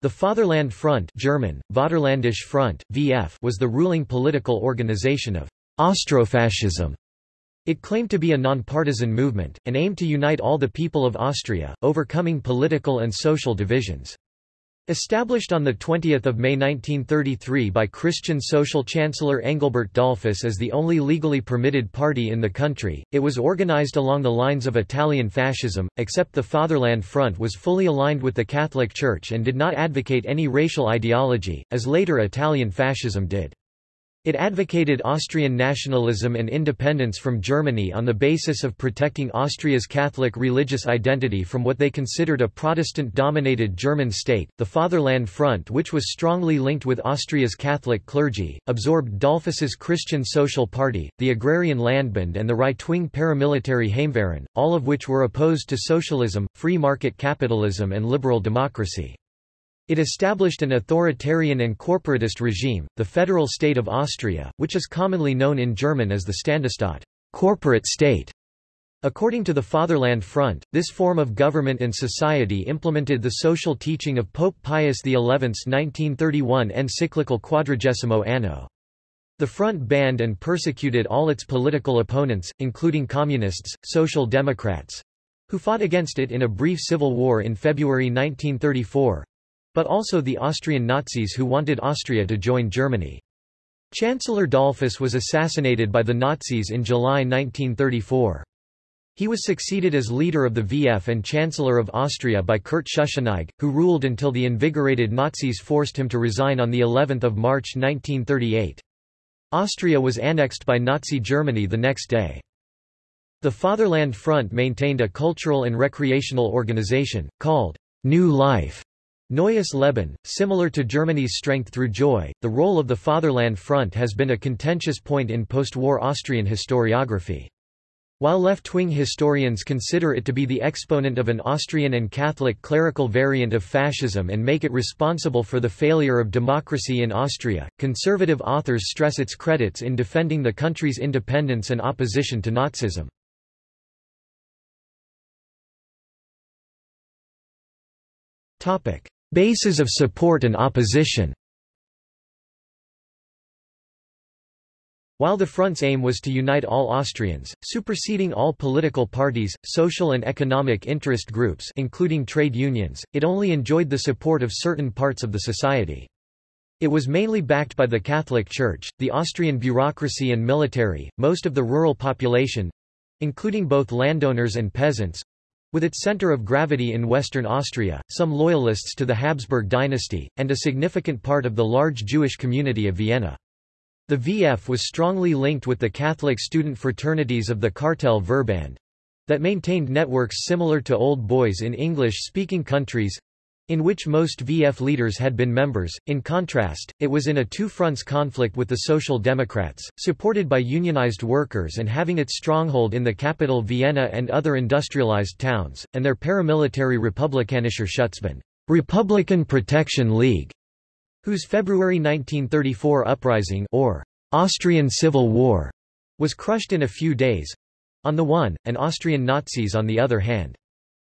The Fatherland Front German, Vaterlandische Front, VF was the ruling political organization of Austrofascism. It claimed to be a nonpartisan movement, and aimed to unite all the people of Austria, overcoming political and social divisions. Established on 20 May 1933 by Christian Social Chancellor Engelbert Dollfuss as the only legally permitted party in the country, it was organized along the lines of Italian fascism, except the Fatherland Front was fully aligned with the Catholic Church and did not advocate any racial ideology, as later Italian fascism did. It advocated Austrian nationalism and independence from Germany on the basis of protecting Austria's Catholic religious identity from what they considered a Protestant-dominated German state. The Fatherland Front which was strongly linked with Austria's Catholic clergy, absorbed Dollfuss's Christian Social Party, the Agrarian Landbund and the right-wing paramilitary Heimwehr, all of which were opposed to socialism, free market capitalism and liberal democracy. It established an authoritarian and corporatist regime, the Federal State of Austria, which is commonly known in German as the Ständestaat corporate state". According to the Fatherland Front, this form of government and society implemented the social teaching of Pope Pius XI's 1931 encyclical Quadragesimo Anno. The Front banned and persecuted all its political opponents, including communists, social democrats—who fought against it in a brief civil war in February 1934, but also the Austrian Nazis who wanted Austria to join Germany. Chancellor Dollfuss was assassinated by the Nazis in July 1934. He was succeeded as leader of the VF and Chancellor of Austria by Kurt Schuschnigg, who ruled until the invigorated Nazis forced him to resign on the 11th of March 1938. Austria was annexed by Nazi Germany the next day. The Fatherland Front maintained a cultural and recreational organization, called New Life, Neues Leben, similar to Germany's Strength Through Joy, the role of the Fatherland Front has been a contentious point in post-war Austrian historiography. While left-wing historians consider it to be the exponent of an Austrian and Catholic clerical variant of fascism and make it responsible for the failure of democracy in Austria, conservative authors stress its credits in defending the country's independence and opposition to Nazism. Bases of support and opposition While the Front's aim was to unite all Austrians, superseding all political parties, social and economic interest groups including trade unions, it only enjoyed the support of certain parts of the society. It was mainly backed by the Catholic Church, the Austrian bureaucracy and military, most of the rural population—including both landowners and peasants, with its center of gravity in western Austria, some loyalists to the Habsburg dynasty, and a significant part of the large Jewish community of Vienna. The VF was strongly linked with the Catholic student fraternities of the Cartel Verband that maintained networks similar to Old Boys in English-speaking countries, in which most VF leaders had been members. In contrast, it was in a two-fronts conflict with the Social Democrats, supported by unionized workers and having its stronghold in the capital Vienna and other industrialized towns, and their paramilitary Republikanischer Schutzbund Republican Protection League, whose February 1934 uprising or Austrian Civil War was crushed in a few days on the one, and Austrian Nazis on the other hand.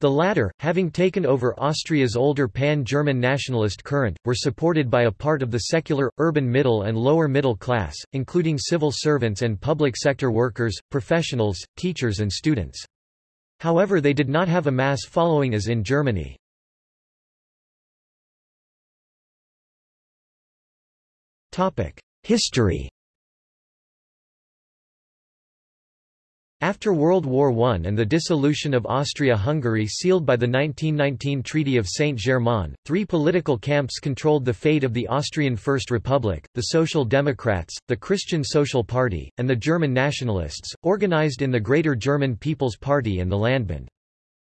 The latter, having taken over Austria's older pan-German nationalist current, were supported by a part of the secular, urban middle and lower middle class, including civil servants and public sector workers, professionals, teachers and students. However they did not have a mass following as in Germany. History After World War I and the dissolution of Austria-Hungary sealed by the 1919 Treaty of Saint-Germain, three political camps controlled the fate of the Austrian First Republic, the Social Democrats, the Christian Social Party, and the German Nationalists, organized in the Greater German People's Party and the Landbund.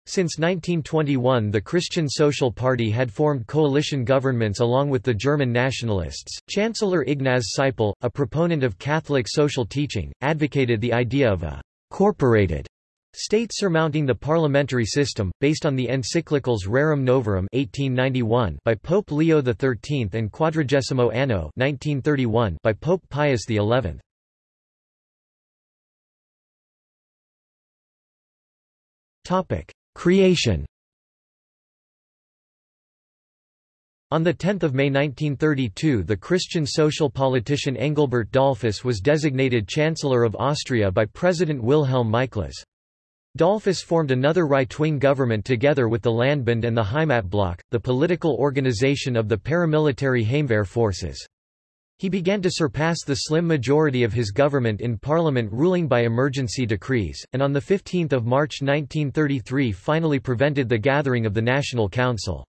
Since 1921 the Christian Social Party had formed coalition governments along with the German nationalists. Chancellor Ignaz Seipel, a proponent of Catholic social teaching, advocated the idea of a corporated state surmounting the parliamentary system, based on the encyclicals Rerum Novarum 1891 by Pope Leo XIII and Quadragesimo Anno 1931 by Pope Pius XI. Creation On 10 May 1932 the Christian social politician Engelbert Dollfuss was designated Chancellor of Austria by President Wilhelm Miklas. Dollfuss formed another right-wing government together with the Landbund and the Heimatblock, the political organization of the paramilitary Heimwehr forces. He began to surpass the slim majority of his government in parliament ruling by emergency decrees, and on 15 March 1933 finally prevented the gathering of the National Council.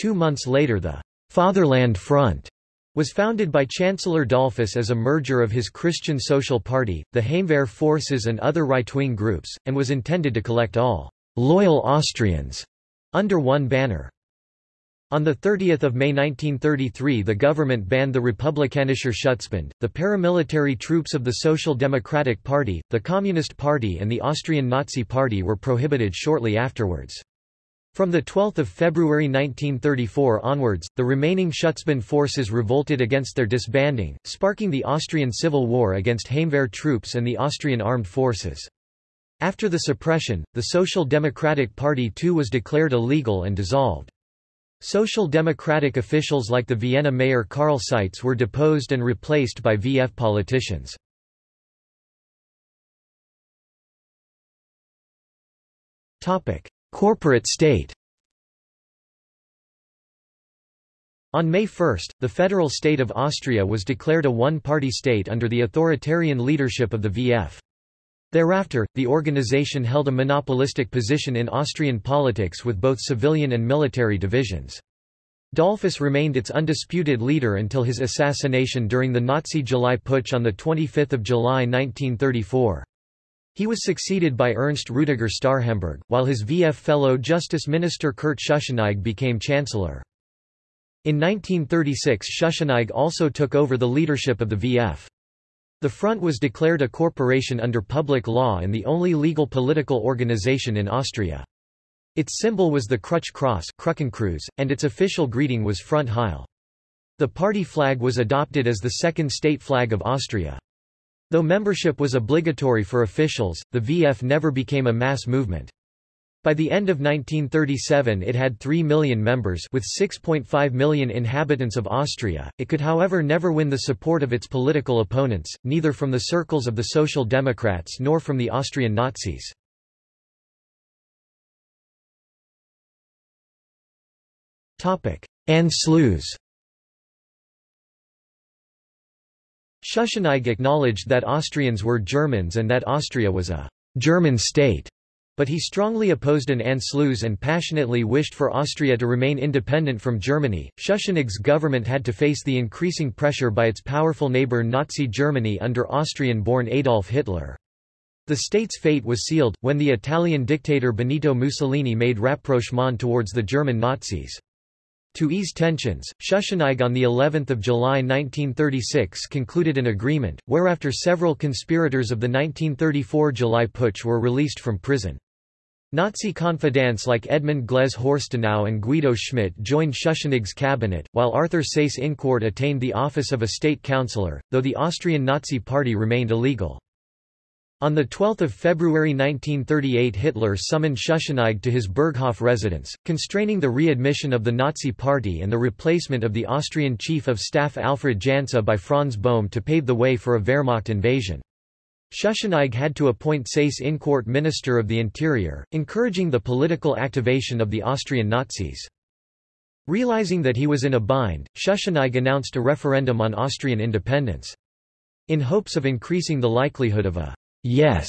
Two months later the Fatherland Front was founded by Chancellor Dollfuss as a merger of his Christian Social Party, the Heimwehr forces and other right-wing groups, and was intended to collect all «loyal Austrians» under one banner. On 30 May 1933 the government banned the Republikanischer Schutzbund, the paramilitary troops of the Social Democratic Party, the Communist Party and the Austrian Nazi Party were prohibited shortly afterwards. From 12 February 1934 onwards, the remaining Schutzbund forces revolted against their disbanding, sparking the Austrian Civil War against Heimwehr troops and the Austrian armed forces. After the suppression, the Social Democratic Party too was declared illegal and dissolved. Social democratic officials like the Vienna mayor Karl Seitz were deposed and replaced by VF politicians. Corporate state On May 1, the federal state of Austria was declared a one-party state under the authoritarian leadership of the VF. Thereafter, the organization held a monopolistic position in Austrian politics with both civilian and military divisions. Dollfuss remained its undisputed leader until his assassination during the Nazi July Putsch on 25 July 1934. He was succeeded by Ernst Rudiger Starhemberg, while his VF fellow Justice Minister Kurt Schuschnigg became Chancellor. In 1936 Schuschnigg also took over the leadership of the VF. The Front was declared a corporation under public law and the only legal political organization in Austria. Its symbol was the Crutch Cross and its official greeting was Front Heil. The party flag was adopted as the second state flag of Austria. Though membership was obligatory for officials, the VF never became a mass movement. By the end of 1937 it had 3 million members with 6.5 million inhabitants of Austria. It could however never win the support of its political opponents, neither from the circles of the Social Democrats nor from the Austrian Nazis. Anschluss Schuschnigg acknowledged that Austrians were Germans and that Austria was a «German state», but he strongly opposed an Anschluss and passionately wished for Austria to remain independent from Germany. Schuschnigg's government had to face the increasing pressure by its powerful neighbour Nazi Germany under Austrian-born Adolf Hitler. The state's fate was sealed, when the Italian dictator Benito Mussolini made rapprochement towards the German Nazis. To ease tensions, Schuschnigg on the 11th of July 1936 concluded an agreement, whereafter several conspirators of the 1934 July Putsch were released from prison. Nazi confidants like Edmund Glaise Horstenau and Guido Schmidt joined Schuschnigg's cabinet, while Arthur Seyss-Inquart attained the office of a state councillor, though the Austrian Nazi Party remained illegal. On 12 February 1938 Hitler summoned Schuschnigg to his Berghof residence, constraining the readmission of the Nazi Party and the replacement of the Austrian Chief of Staff Alfred Jansa by Franz Bohm to pave the way for a Wehrmacht invasion. Schuschnigg had to appoint Seyss-Inquart Minister of the Interior, encouraging the political activation of the Austrian Nazis. Realizing that he was in a bind, Schuschnigg announced a referendum on Austrian independence. In hopes of increasing the likelihood of a yes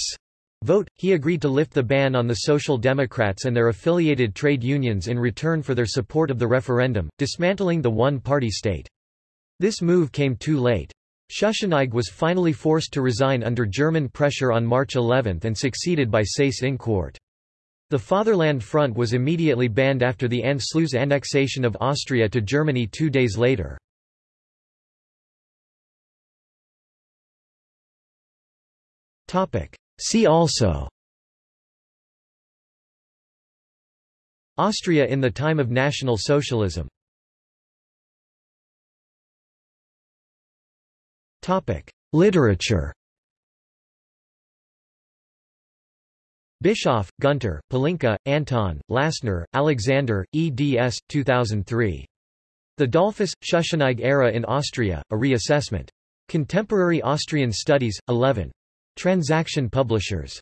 vote, he agreed to lift the ban on the Social Democrats and their affiliated trade unions in return for their support of the referendum, dismantling the one-party state. This move came too late. Schuschnigg was finally forced to resign under German pressure on March 11 and succeeded by Seyss-Inquart. The Fatherland Front was immediately banned after the Anschluss annexation of Austria to Germany two days later. See also Austria in the time of National Socialism Literature Bischof, Gunter, Pelinka, Anton, Lassner, Alexander, eds. 2003. The Dollfuss-Schuschnigg era in Austria, a reassessment. Contemporary Austrian Studies, 11. Transaction Publishers.